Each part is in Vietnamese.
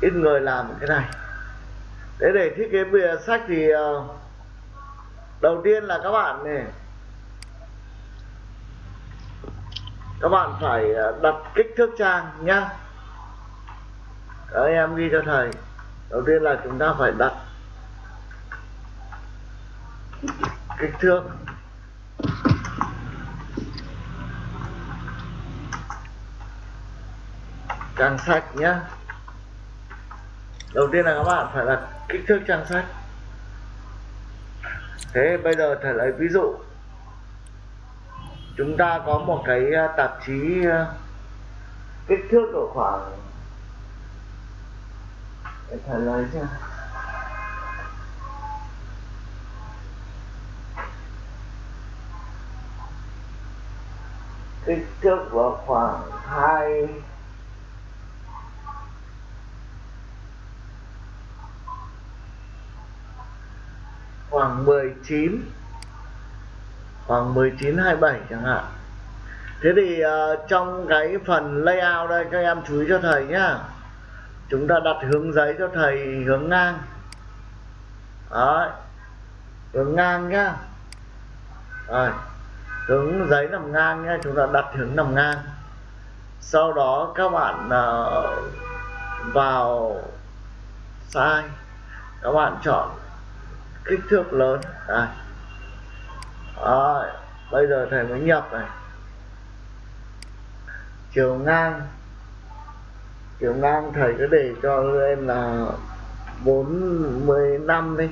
ít người làm cái này. Thế để thiết kế bìa sách thì ờ, đầu tiên là các bạn này, các bạn phải ờ, đặt kích thước trang nhá. Các em ghi cho thầy. Đầu tiên là chúng ta phải đặt kích thước. Trang sách nhá đầu tiên là các bạn phải đặt kích thước trang sách. Thế bây giờ thầy lấy ví dụ. Chúng ta có một cái à, tạp chí à, kích thước độ khoảng để thầy lấy xem. Kích thước vào khoảng hai khoảng 19 khoảng 19 27 chẳng hạn. Thế thì uh, trong cái phần layout đây các em chú ý cho thầy nhá. Chúng ta đặt hướng giấy cho thầy hướng ngang. Đấy. hướng ngang nhá. Rồi. Hướng giấy nằm ngang nhá chúng ta đặt hướng nằm ngang. Sau đó các bạn uh, vào size, các bạn chọn kích thước lớn. Đây. Đấy, bây giờ thầy mới nhập này. Chiều ngang. Chiều ngang thầy cứ để cho em là 45 đi.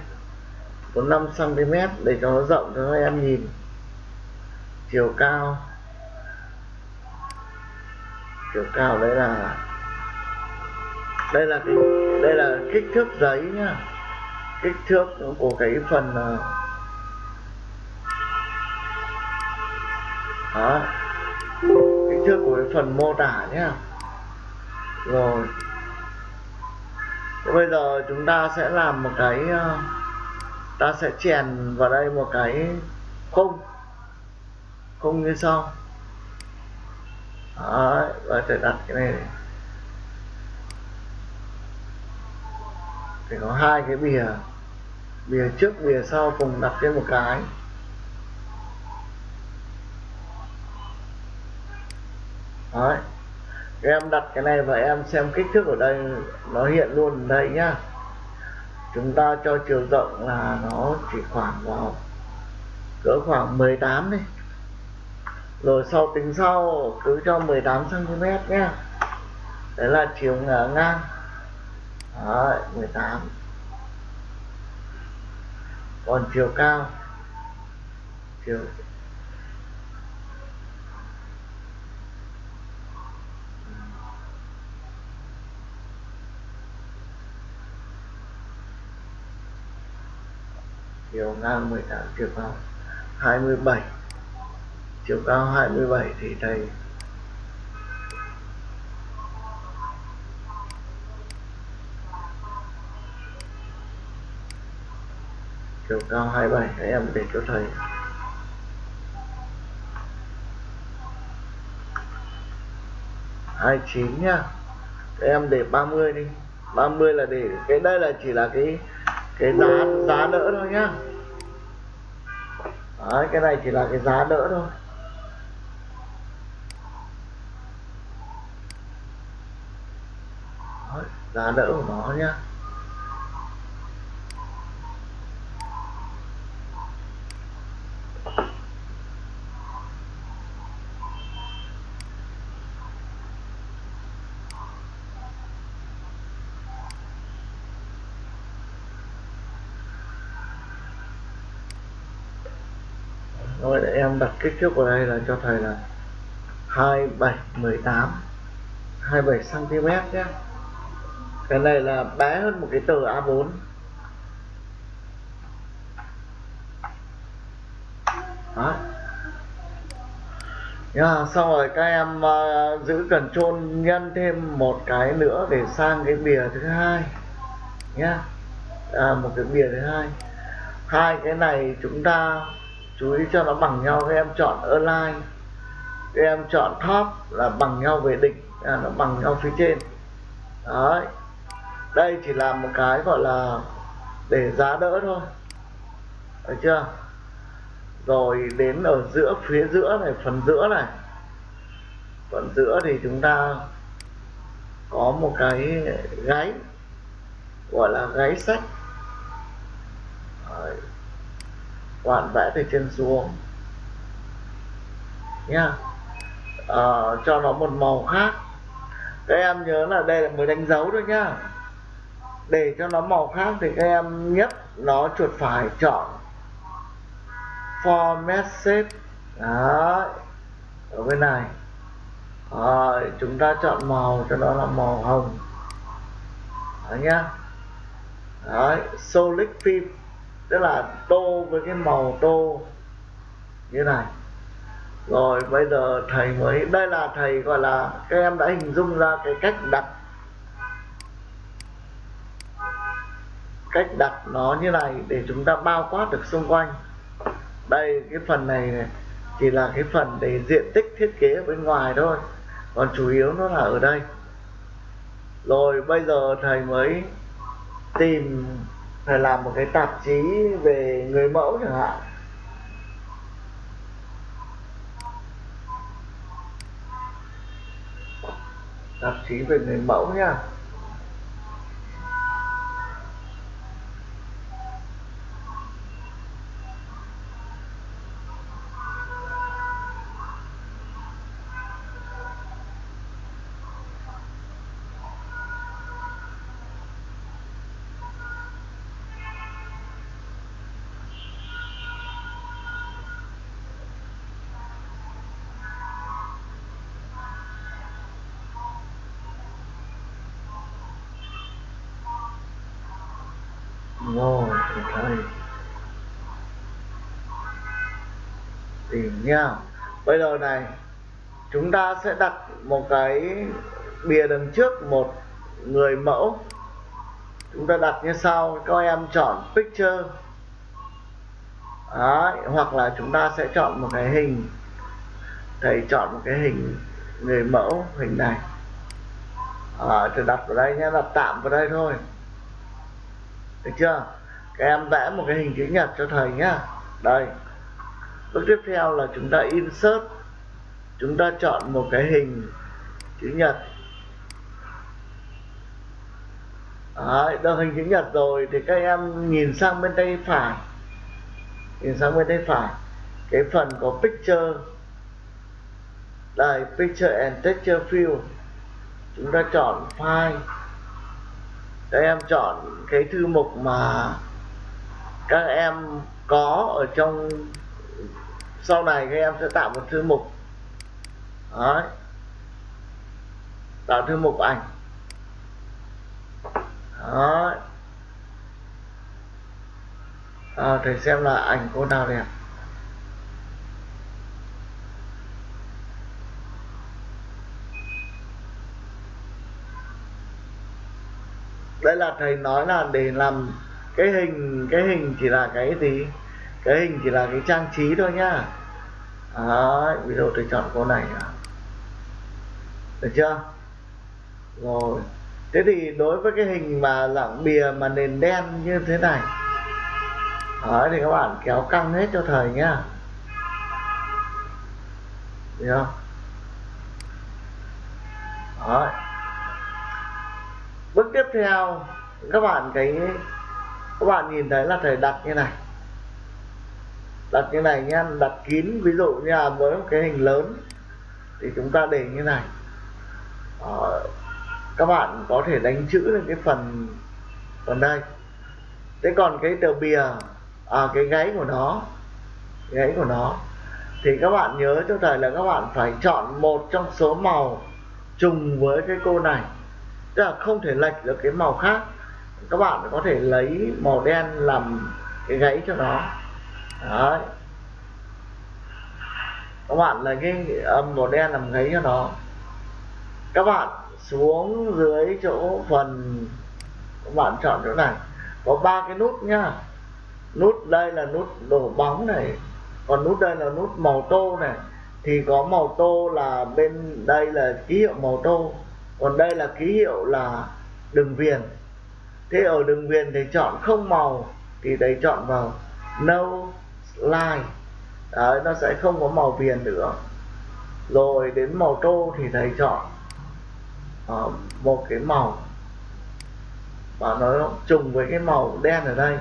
45 cm để cho nó rộng cho các em nhìn. Chiều cao. Chiều cao đấy là đây là cái đây là kích thước giấy nhá kích thước của cái phần ờ, đó kích thước của cái phần mô tả nhé. Rồi bây giờ chúng ta sẽ làm một cái ờ, ta sẽ chèn vào đây một cái khung khung như sau. Đấy, và sẽ đặt cái này. Thì có hai cái bìa bìa trước bìa sau cùng đặt trên một cái. Đấy. em đặt cái này và em xem kích thước ở đây nó hiện luôn ở đây nhá. Chúng ta cho chiều rộng là nó chỉ khoảng vào cỡ khoảng 18 đi. Rồi sau tính sau cứ cho 18 cm nhé đấy là chiều ngang. Đấy, 18 còn chiều cao, chiều chiều ngang 18 chiều cao 27 chiều cao 27 thì thầy chiều cao 27 để em để cho thầy. Hai chín nhá. Để em để 30 đi. 30 là để cái đây là chỉ là cái cái giá giá đỡ thôi nhá. Đấy, cái này chỉ là cái giá đỡ thôi. Đấy, giá đỡ của nó nhá rồi để em đặt kích thước vào đây là cho thầy là 2718 27 cm nhé. Cái này là bé hơn một cái tờ A4 đó yeah, xong rồi các em uh, giữ cần trôn nhân thêm một cái nữa để sang cái bìa thứ hai nhá à, một cái bìa thứ hai. Hai cái này chúng ta chú ý cho nó bằng nhau các em chọn align các em chọn top là bằng nhau về đỉnh à, nó bằng nhau phía trên. Đấy. Đây chỉ là một cái gọi là để giá đỡ thôi. Được chưa? Rồi đến ở giữa phía giữa này phần giữa này. Phần giữa thì chúng ta có một cái gáy gọi là gáy sách Đấy bạn vẽ từ trên xuống. Nha à, ờ, cho nó một màu khác. Các em nhớ là đây là mới đánh dấu thôi nhá. Để cho nó màu khác thì các em nhấp nó chuột phải chọn format shape đấy. Ở bên này. Rồi chúng ta chọn màu cho nó là màu hồng. Đó nhá. Đấy solid film tức là tô với cái màu tô như này. Rồi bây giờ thầy mới đây là thầy gọi là các em đã hình dung ra cái cách đặt. Cách đặt nó như này để chúng ta bao quát được xung quanh. Đây cái phần này, này chỉ là cái phần để diện tích thiết kế ở bên ngoài thôi. Còn chủ yếu nó là ở đây. Rồi bây giờ thầy mới tìm là làm một cái tạp chí về người mẫu chẳng hạn. Tạp chí về người mẫu nha. Ngồi thì thôi tìm nha bây giờ này chúng ta sẽ đặt một cái bìa đằng trước một người mẫu. Chúng ta đặt như sau. Các em chọn picture. Đấy, hoặc là chúng ta sẽ chọn một cái hình. Thầy chọn một cái hình người mẫu hình này. À, thì đặt vào đây nhé. Đặt tạm vào đây thôi được chưa? Các em vẽ một cái hình chữ nhật cho thầy nhá. Đây. Bước tiếp theo là chúng ta insert. Chúng ta chọn một cái hình chữ nhật. Đấy, được hình chữ nhật rồi thì các em nhìn sang bên tay phải. Nhìn sang bên tay phải. Cái phần có picture. Đây picture and texture field. Chúng ta chọn file các em chọn cái thư mục mà các em có ở trong sau này các em sẽ tạo một thư mục Đấy. tạo thư mục ảnh Đấy. À, thầy xem là ảnh cô nào đẹp đây là thầy nói là để làm cái hình cái hình chỉ là cái gì? Cái hình chỉ là cái trang trí thôi nhá. Đấy, ví dụ tôi chọn cô này được chưa? Rồi. Thế thì đối với cái hình mà dạng bìa mà nền đen như thế này. Đấy, thì các bạn kéo căng hết cho thầy nhá. Được không Đấy bước tiếp theo các bạn cái các bạn nhìn thấy là thầy đặt như này. Đặt như này nha đặt kín ví dụ như là với một cái hình lớn thì chúng ta để như này. Đó. các bạn có thể đánh chữ lên cái phần phần đây. Thế còn cái tờ bìa à, cái gáy của nó gáy của nó thì các bạn nhớ cho thầy là các bạn phải chọn một trong số màu trùng với cái cô này tức là không thể lệch được cái màu khác. Các bạn có thể lấy màu đen làm cái gáy cho nó. Đấy. Các bạn lấy cái âm màu đen làm gáy cho nó. Các bạn xuống dưới chỗ phần, các bạn chọn chỗ này. Có ba cái nút nhá. Nút đây là nút đổ bóng này. Còn nút đây là nút màu tô này. Thì có màu tô là bên đây là ký hiệu màu tô còn đây là ký hiệu là đường viền. Thế ở đường viền thì chọn không màu thì đấy chọn vào no line. Đấy nó sẽ không có màu viền nữa. Rồi đến màu tô thì thầy chọn uh, một cái màu. Và nó trùng với cái màu đen ở đây.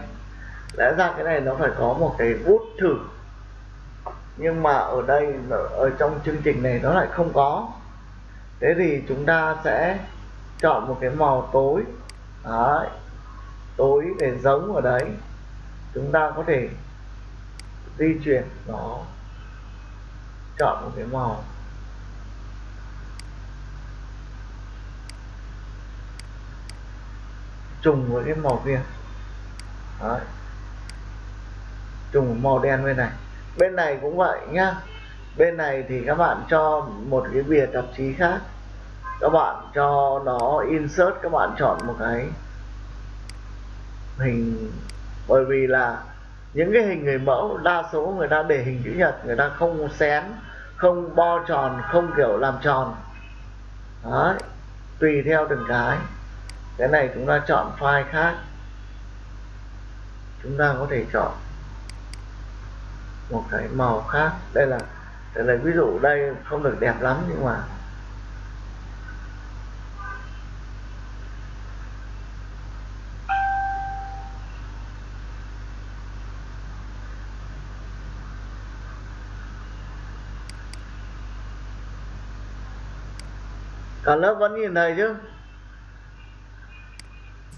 Lẽ ra cái này nó phải có một cái bút thử. Nhưng mà ở đây ở trong chương trình này nó lại không có thế thì chúng ta sẽ chọn một cái màu tối. Đấy. Tối để giống ở đấy. Chúng ta có thể di chuyển nó. Chọn một cái màu. Trùng với cái màu kia. Đấy. Trùng màu đen bên này. Bên này cũng vậy nhá. Bên này thì các bạn cho một cái bìa tạp chí khác các bạn cho nó insert, các bạn chọn một cái hình. Bởi vì là những cái hình người mẫu, đa số người ta để hình chữ nhật, người ta không xén, không bo tròn, không kiểu làm tròn. Đấy, tùy theo từng cái. Cái này chúng ta chọn file khác. Chúng ta có thể chọn một cái màu khác. Đây là đây là ví dụ đây không được đẹp lắm nhưng mà cả lớp vẫn nhìn thấy chứ?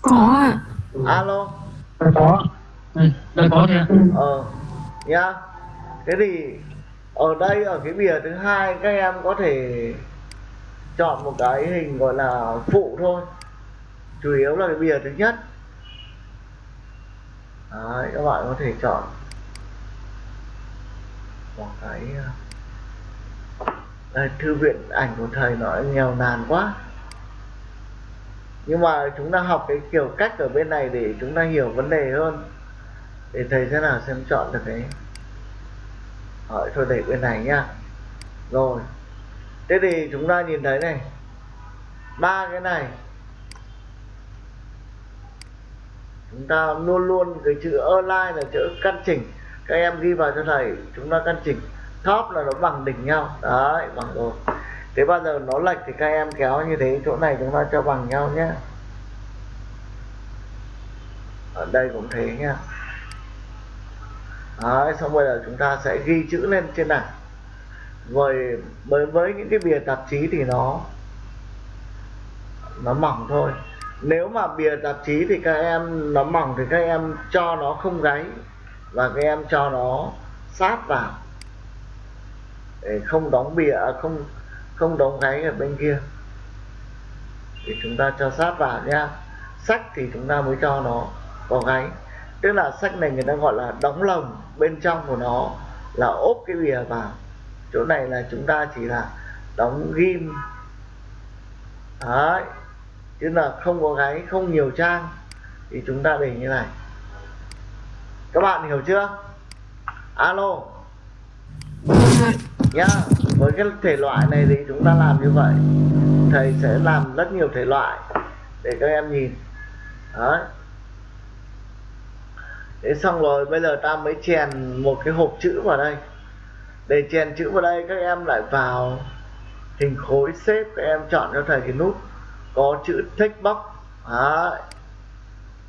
Có ạ. Alo? Có. Đây có nha ờ nhá. Thế thì ở đây ở cái bìa thứ hai các em có thể chọn một cái hình gọi là phụ thôi. Chủ yếu là cái bìa thứ nhất. Đấy, các bạn có thể chọn một cái Ờ, thư viện ảnh của thầy nó nghèo nàn quá. Nhưng mà chúng ta học cái kiểu cách ở bên này để chúng ta hiểu vấn đề hơn, để thầy thế nào xem chọn được cái hỏi thôi để bên này nhá. Rồi, thế thì chúng ta nhìn thấy này, ba cái này, chúng ta luôn luôn cái chữ online là chữ căn chỉnh. Các em ghi vào cho thầy, chúng ta căn chỉnh top là nó bằng đỉnh nhau. Đấy bằng rồi. Thế bao giờ nó lệch thì các em kéo như thế chỗ này chúng ta cho bằng nhau nhé ở đây cũng thế nhá. Đấy, xong bây giờ chúng ta sẽ ghi chữ lên trên này. Với với với những cái bìa tạp chí thì nó nó mỏng thôi. Nếu mà bìa tạp chí thì các em nó mỏng thì các em cho nó không gáy và các em cho nó sát vào không đóng bìa à, không không đóng gáy ở bên kia. Thì chúng ta cho sát vào nha sách thì chúng ta mới cho nó có gáy tức là sách này người ta gọi là đóng lồng. Bên trong của nó là ốp cái bìa vào. Chỗ này là chúng ta chỉ là đóng ghim. Đấy. Tức là không có gáy không nhiều trang. Thì chúng ta để như này. Các bạn hiểu chưa? Alo nhá. Với cái thể loại này thì chúng ta làm như vậy thầy sẽ làm rất nhiều thể loại để các em nhìn. Đấy. Thế xong rồi bây giờ ta mới chèn một cái hộp chữ vào đây. Để chèn chữ vào đây các em lại vào hình khối xếp các em chọn cho thầy cái nút có chữ text box. Đấy.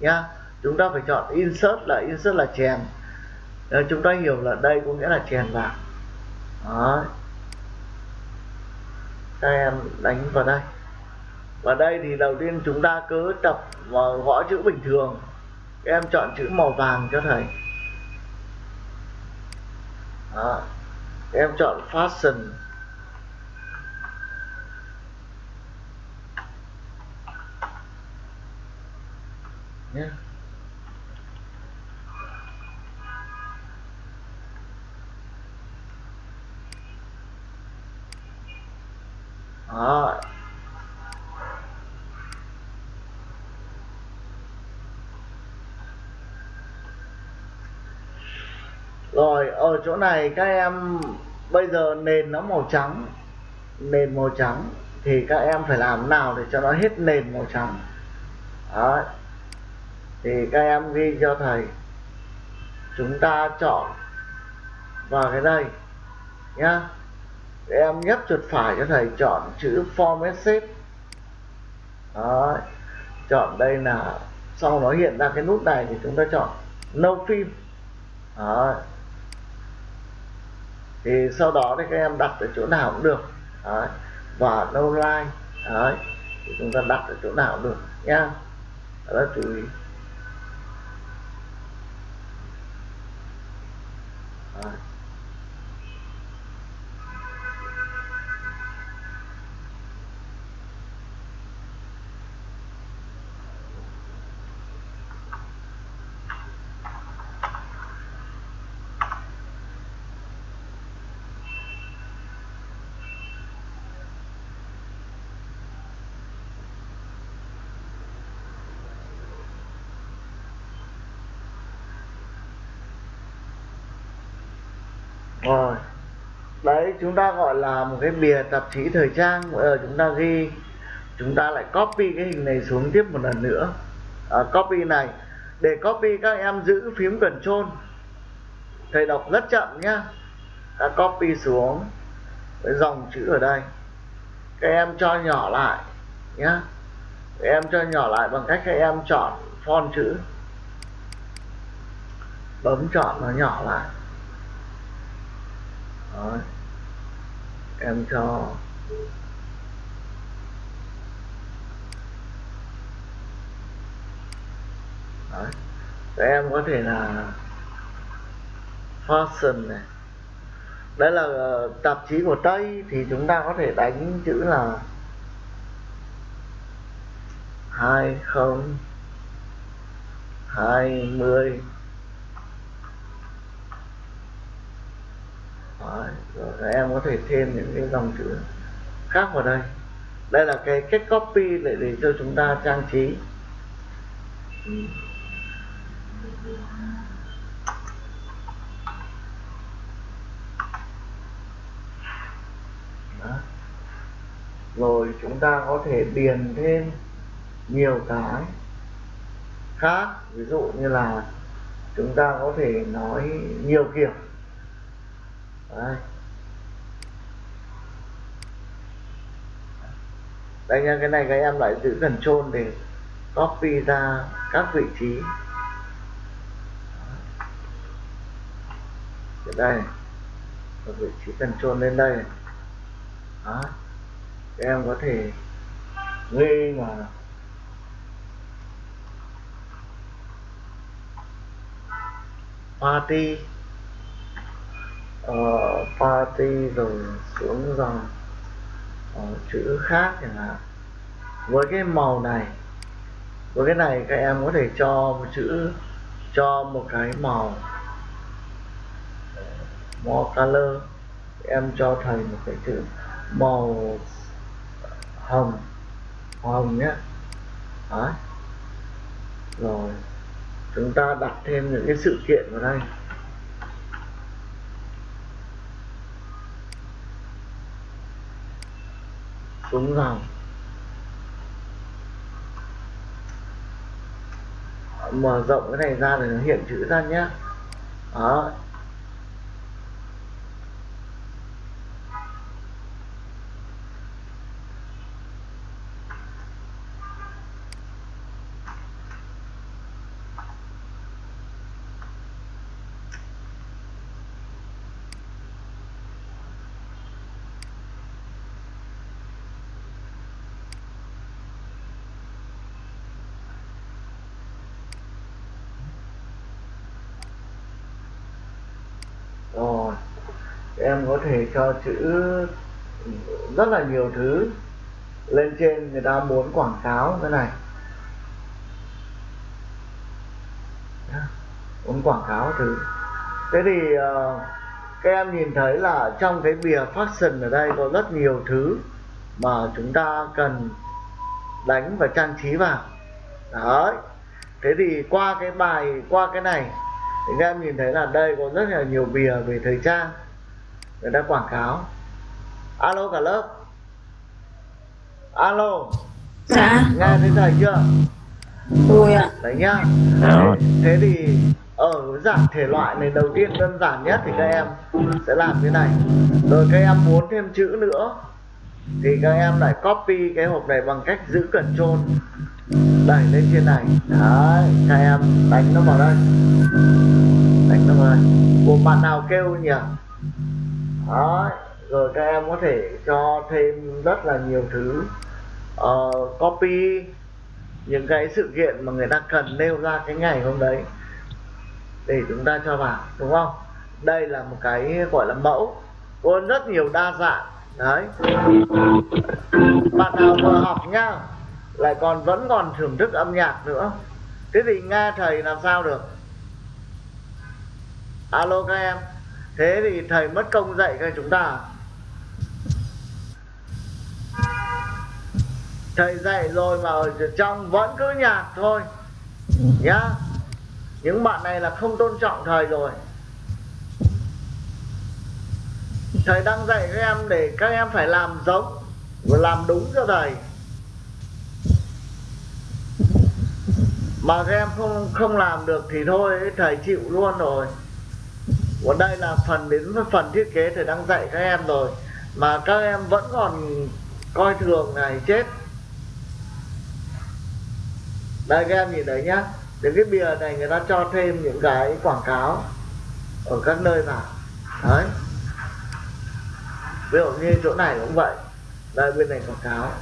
nhá. Chúng ta phải chọn insert là insert là chèn. Đấy, chúng ta hiểu là đây có nghĩa là chèn vào đó các em đánh vào đây. Và đây thì đầu tiên chúng ta cứ tập vào gõ chữ bình thường. Em chọn chữ màu vàng cho thầy. Đó. em chọn fashion. Nhé. Đó. rồi, ở chỗ này các em, bây giờ nền nó màu trắng nền màu trắng thì các em phải làm nào để cho nó hết nền màu trắng Đấy. thì các em ghi cho thầy chúng ta chọn vào cái đây, nhá em nhấp chuột phải cho thầy chọn chữ format shape đó chọn đây là, sau nó hiện ra cái nút này thì chúng ta chọn no phim thì sau đó thì các em đặt ở chỗ nào cũng được. Đó. và no line. Đấy, thì chúng ta đặt ở chỗ nào cũng được, nha. Đó chú ý. Đấy. Rồi. Đấy chúng ta gọi là một cái bìa tạp chí thời trang. Bây giờ chúng ta ghi chúng ta lại copy cái hình này xuống tiếp một lần nữa. À, copy này. Để copy các em giữ phím Ctrl thầy đọc rất chậm nhá. Ta copy xuống cái dòng chữ ở đây. Các em cho nhỏ lại nhá. Các em cho nhỏ lại bằng cách các em chọn font chữ. Bấm chọn nó nhỏ lại. Đó. em cho Đấy. Các em có thể là fashion này đấy là ờ, tạp chí của Tây thì chúng ta có thể đánh chữ là hai không hai mươi Đấy, rồi các em có thể thêm những cái dòng chữ khác vào đây đây là cái cách copy để để cho chúng ta trang trí Đó. rồi chúng ta có thể điền thêm nhiều cái khác ví dụ như là chúng ta có thể nói nhiều kiểu Đấy. Đây nha cái này các em lại giữ cần trôn để copy ra các vị trí. Ở đây ở vị trí cần trôn lên đây. Đó. Các em có thể ghi mà party. Uh, party rồi xuống dòng uh, chữ khác chẳng hạn. Với cái màu này với cái này các em có thể cho một chữ cho một cái màu more color. Em cho thầy một cái chữ màu hồng hồng nhé. Đấy. rồi chúng ta đặt thêm những cái sự kiện vào đây. Xuống dòng mở rộng cái này ra để nó hiện chữ ra nhé đó rồi em có thể cho chữ rất là nhiều thứ lên trên người ta muốn quảng cáo cái này. Muốn quảng cáo thứ. Thế thì uh, các em nhìn thấy là trong cái bìa fashion ở đây có rất nhiều thứ mà chúng ta cần đánh và trang trí vào. Đấy. Thế thì qua cái bài qua cái này thì các em nhìn thấy là đây có rất là nhiều bìa về thời trang người ta quảng cáo. Alo cả lớp. Alo. Dạ, nghe thấy thầy chưa? Tôi ạ. đấy nhá. Rồi. thế thì ở dạng thể loại này đầu tiên đơn giản nhất thì các em sẽ làm thế này. Rồi các em muốn thêm chữ nữa thì các em lại copy cái hộp này bằng cách giữ Ctrl đẩy lên trên này. Đấy các em đánh nó vào đây. Đánh nó vào đây. Của bạn nào kêu nhỉ đó rồi các em có thể cho thêm rất là nhiều thứ. Uh, copy những cái sự kiện mà người ta cần nêu ra cái ngày hôm đấy để chúng ta cho vào đúng không? Đây là một cái gọi là mẫu có rất nhiều đa dạng. Đấy. Bạn nào vừa học nhá lại còn vẫn còn thưởng thức âm nhạc nữa. Thế thì nghe thầy làm sao được? Alo các em thế thì thầy mất công dạy cho chúng ta. Thầy dạy rồi mà ở trong vẫn cứ nhạt thôi, nhá. Những bạn này là không tôn trọng thầy rồi. Thầy đang dạy các em để các em phải làm giống và làm đúng cho thầy. Mà các em không không làm được thì thôi, thầy chịu luôn rồi còn đây là phần đến phần thiết kế thầy đang dạy các em rồi. Mà các em vẫn còn coi thường này, chết. Đây, các em nhìn đấy nhá. Đến cái bìa này người ta cho thêm những cái quảng cáo ở các nơi vào đấy. Ví dụ như chỗ này cũng vậy. Đây, bên này quảng cáo.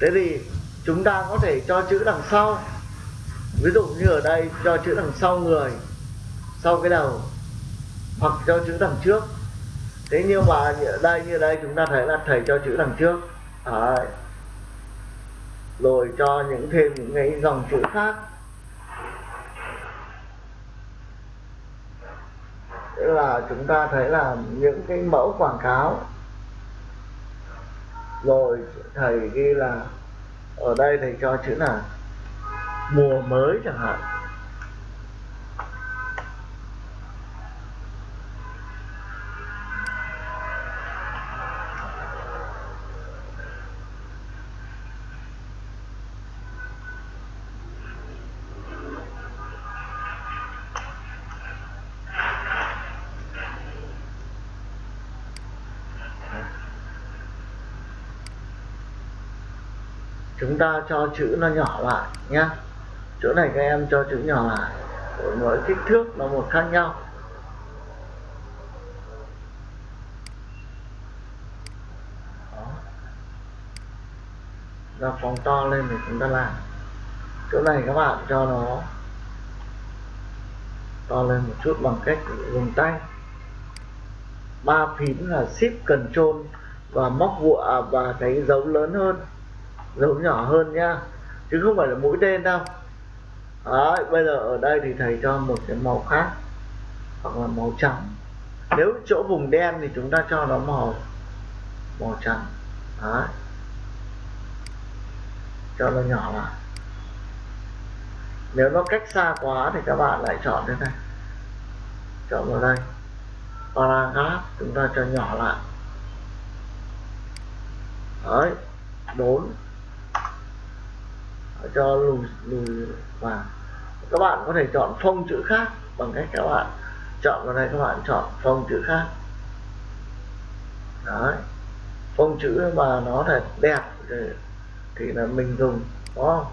Thế thì chúng ta có thể cho chữ đằng sau. Ví dụ như ở đây, cho chữ đằng sau người. Sau cái đầu hoặc cho chữ đằng trước. Thế nhưng mà đây, như đây chúng ta thấy là thầy cho chữ đằng trước. Đấy. Rồi cho những thêm những cái dòng chữ khác. Tức là chúng ta thấy là những cái mẫu quảng cáo. Rồi thầy ghi là, ở đây thầy cho chữ là mùa mới chẳng hạn. Chúng ta cho chữ nó nhỏ lại nhá. Chỗ này các em cho chữ nhỏ lại. Mỗi kích thước nó một khác nhau. Đó. ra phóng to lên thì chúng ta làm. Chỗ này các bạn cho nó to lên một chút bằng cách dùng tay. Ba phím là shift control và móc vụa và cái dấu lớn hơn dấu nhỏ hơn nhá. Chứ không phải là mũi tên đâu. Đấy, bây giờ ở đây thì thầy cho một cái màu khác hoặc là màu trắng. Nếu chỗ vùng đen thì chúng ta cho nó màu màu trắng. Đấy. cho nó nhỏ lại. Nếu nó cách xa quá thì các bạn lại chọn thế này. Chọn vào đây. Paragraph chúng ta cho nhỏ lại. Đấy. Bốn cho lùi lùi vào các bạn có thể chọn phông chữ khác bằng cách các bạn chọn vào đây các bạn chọn phông chữ khác. Đấy. Phông chữ mà nó thật đẹp thì, thì là mình dùng đúng không?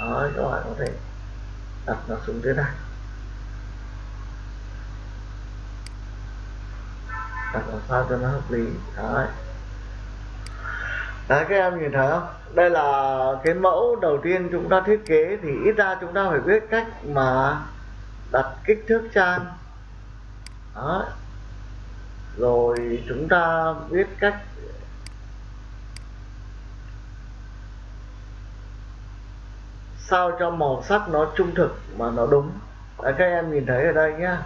Đấy các bạn có thể đặt nó xuống thế này. Đặt làm sao cho nó hợp lý. Đấy. Đấy các em nhìn thấy không? Đây là cái mẫu đầu tiên chúng ta thiết kế thì ít ra chúng ta phải biết cách mà đặt kích thước trang. Đó. Rồi chúng ta biết cách sao cho màu sắc nó trung thực mà nó đúng. Đấy, các em nhìn thấy ở đây nhá.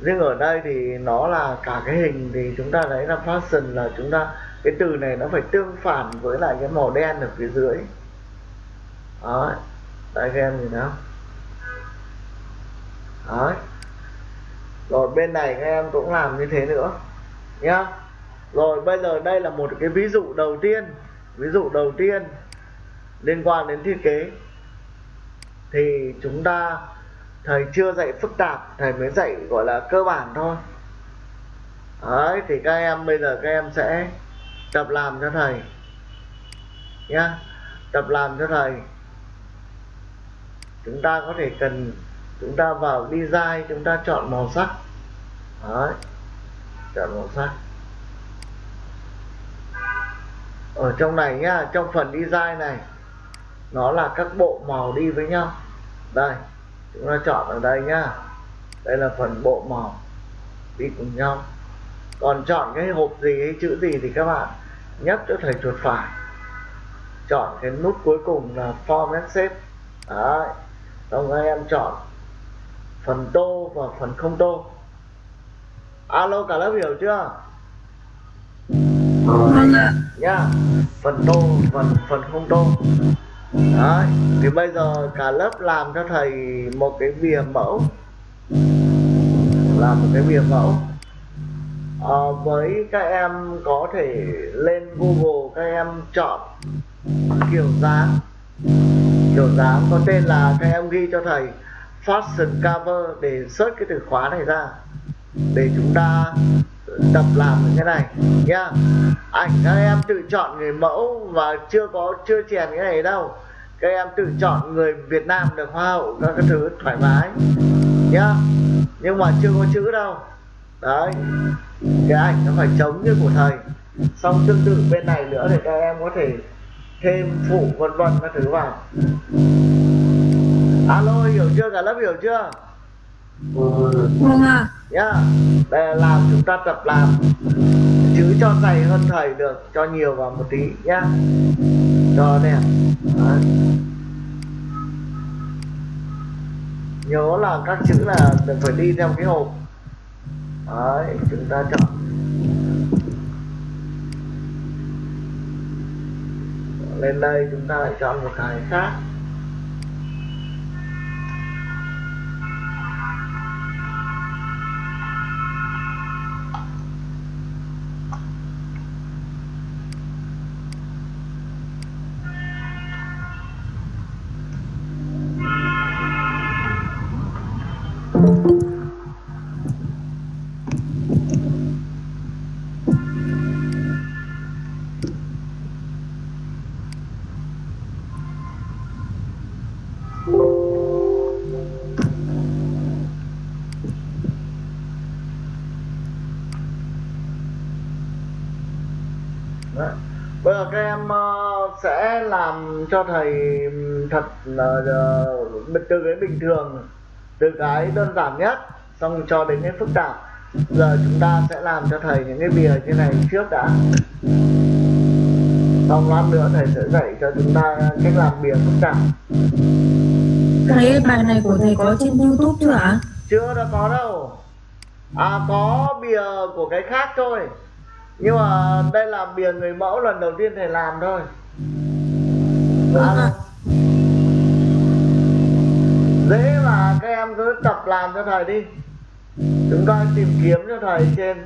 Riêng ở đây thì nó là cả cái hình thì chúng ta thấy là fashion là chúng ta cái từ này nó phải tương phản với lại cái màu đen ở phía dưới. Đó đấy các em nhìn nào. đó, rồi bên này các em cũng làm như thế nữa nhá. Rồi bây giờ đây là một cái ví dụ đầu tiên ví dụ đầu tiên liên quan đến thiết kế. Thì chúng ta thầy chưa dạy phức tạp thầy mới dạy gọi là cơ bản thôi. Đấy thì các em bây giờ các em sẽ tập làm cho thầy. Nhá, tập làm cho thầy. Chúng ta có thể cần, chúng ta vào design, chúng ta chọn màu sắc. Đấy, chọn màu sắc. Ở trong này nhá, trong phần design này, nó là các bộ màu đi với nhau. Đây, chúng ta chọn ở đây nhá. Đây là phần bộ màu đi cùng nhau. Còn chọn cái hộp gì hay chữ gì thì các bạn nhấp cho thầy chuột phải. Chọn cái nút cuối cùng là format shape. Đấy xong các em chọn phần tô và phần không tô. Alo cả lớp hiểu chưa? Vâng ạ. nhá phần tô phần phần không tô. Đấy thì bây giờ cả lớp làm cho thầy một cái bìa mẫu. Làm một cái bìa mẫu à, với các em có thể lên google các em chọn kiểu dáng. Kiểu dáng có tên là các em ghi cho thầy fashion cover để search cái từ khóa này ra. Để chúng ta tập làm cái này nhá. Ảnh các em tự chọn người mẫu và chưa có chưa chèn cái này đâu. Các em tự chọn người Việt Nam được hoa hậu các cái thứ thoải mái nhá. Nhưng mà chưa có chữ đâu đấy. Cái ảnh nó phải trống như của thầy. Xong tương tự bên này nữa thì các em có thể thêm phụ vân vân các thứ vào. Alo hiểu chưa? Cả lớp hiểu chưa? Vâng ạ. nhá. Đây là làm chúng ta tập làm. Chữ cho dày hơn thầy được cho nhiều vào một tí nhá. Cho đẹp Đấy. nhớ là các chữ là đừng phải đi theo cái hộp đấy chúng ta chọn. Lên đây chúng ta lại chọn một cái khác. Các em ờ, sẽ làm cho thầy thật ờ, từ cái bình thường từ cái đơn giản nhất xong cho đến cái phức tạp giờ chúng ta sẽ làm cho thầy những cái bìa như này trước đã. Xong lát nữa thầy sẽ dạy cho chúng ta cách làm bìa phức tạp. Cái bài này của thầy có trên YouTube chưa ạ? chưa đã có đâu. À có bìa của cái khác thôi nhưng mà đây là bìa người mẫu lần đầu tiên thầy làm thôi. À, ạ. dễ mà các em cứ tập làm cho thầy đi. Chúng ta tìm kiếm cho thầy trên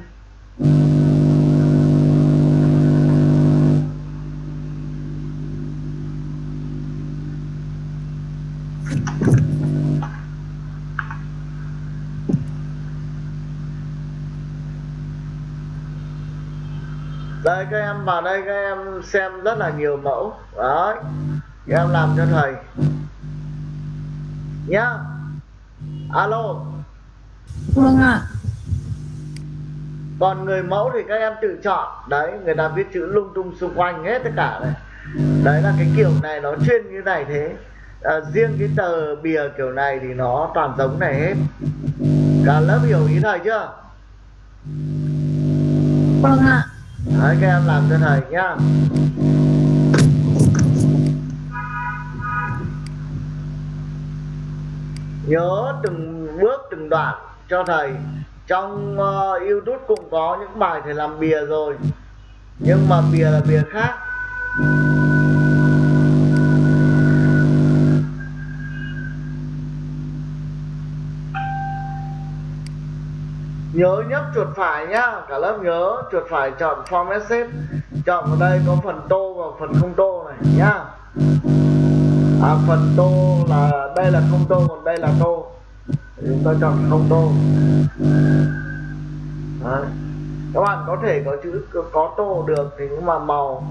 đây các em vào đây các em xem rất là nhiều mẫu. Đấy các em làm cho thầy. Nhá. Alo. Vâng ạ. còn người mẫu thì các em tự chọn. Đấy người ta viết chữ lung tung xung quanh hết tất cả này. Đấy là cái kiểu này nó chuyên như này thế. À, riêng cái tờ bìa kiểu này thì nó toàn giống này hết. Cả lớp hiểu ý thầy chưa? Vâng ạ đấy các em làm cho thầy nhá. Nhớ từng bước từng đoạn cho thầy. Trong uh, youtube cũng có những bài thầy làm bìa rồi. Nhưng mà bìa là bìa khác. Nhớ nhấp chuột phải nhá. Cả lớp nhớ chuột phải chọn format shape chọn vào đây có phần tô và phần không tô này nhá. À phần tô là đây là không tô, còn đây là tô. Chúng ta chọn không tô. Đấy. các bạn có thể có chữ, có tô được thì nhưng mà màu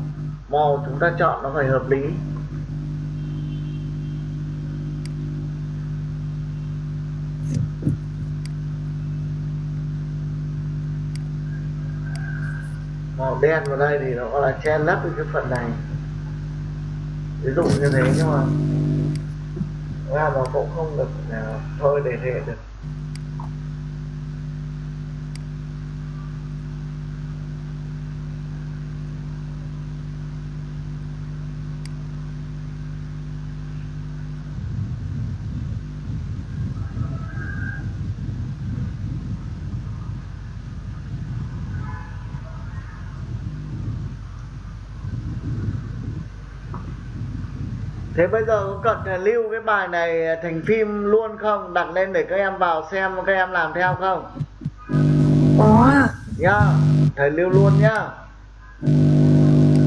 màu chúng ta chọn nó phải hợp lý. Màu đen vào đây thì nó gọi là che lấp cái phần này. Ví dụ như thế nhưng mà, ra nó cũng không được à, thôi để hệ được. Bây giờ có cần phải lưu cái bài này thành phim luôn không? Đặt lên để các em vào xem các em làm theo không? có Nhá, thầy lưu luôn nhá.